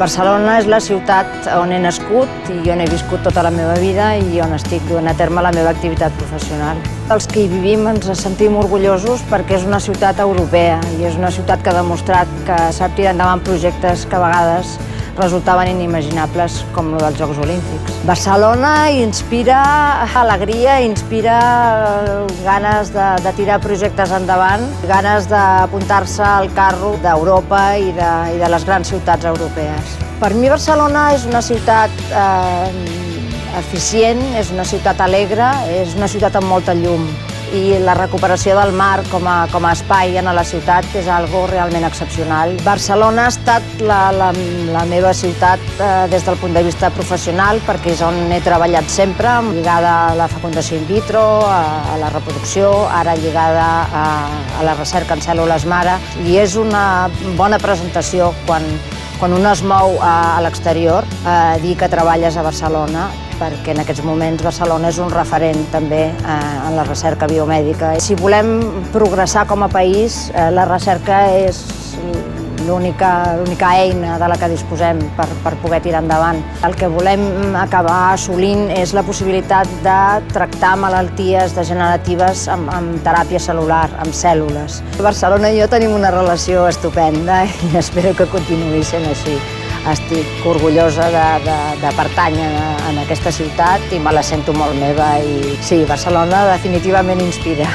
Barcelona és la ciutat on he nascut i on he viscut tota la meva vida i on estic duent a terme la meva activitat professional. Els que hi vivim ens sentim orgullosos perquè és una ciutat europea i és una ciutat que ha demostrat que sap tirar endavant projectes que a vegades resultaven inimaginables com el dels Jocs Olímpics. Barcelona inspira alegria, inspira ganes de, de tirar projectes endavant, ganes d'apuntar-se al carro d'Europa i, de, i de les grans ciutats europees. Per mi Barcelona és una ciutat eh, eficient, és una ciutat alegre, és una ciutat amb molta llum i la recuperació del mar com a, com a espai en la ciutat és algo realment excepcional. Barcelona ha estat la, la, la meva ciutat eh, des del punt de vista professional perquè és on he treballat sempre, lligada a la fecundació in vitro, a, a la reproducció, ara lligada a, a la recerca en cèl·lules mare i és una bona presentació quan, quan un es mou a, a l'exterior, eh, dir que treballes a Barcelona perquè en aquests moments Barcelona és un referent també eh, en la recerca biomèdica. Si volem progressar com a país, eh, la recerca és l'única eina de la que disposem per, per poder tirar endavant. El que volem acabar assolint és la possibilitat de tractar malalties degeneratives amb, amb teràpia celular, amb cèl·lules. Barcelona i jo tenim una relació estupenda i espero que continuï sent així estic orgullosa de, de, de pertànyer en aquesta ciutat i me la sento molt meva i sí, Barcelona definitivament inspira.